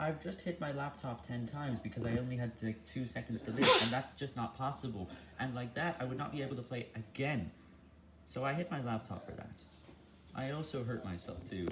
I've just hit my laptop 10 times because I only had like 2 seconds to live, and that's just not possible. And like that, I would not be able to play again. So I hit my laptop for that. I also hurt myself too.